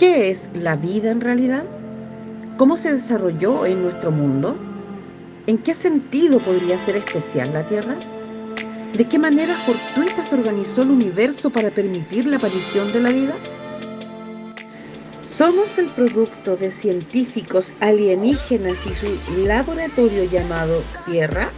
¿Qué es la vida en realidad? ¿Cómo se desarrolló en nuestro mundo? ¿En qué sentido podría ser especial la Tierra? ¿De qué manera fortuita se organizó el universo para permitir la aparición de la vida? ¿Somos el producto de científicos alienígenas y su laboratorio llamado Tierra?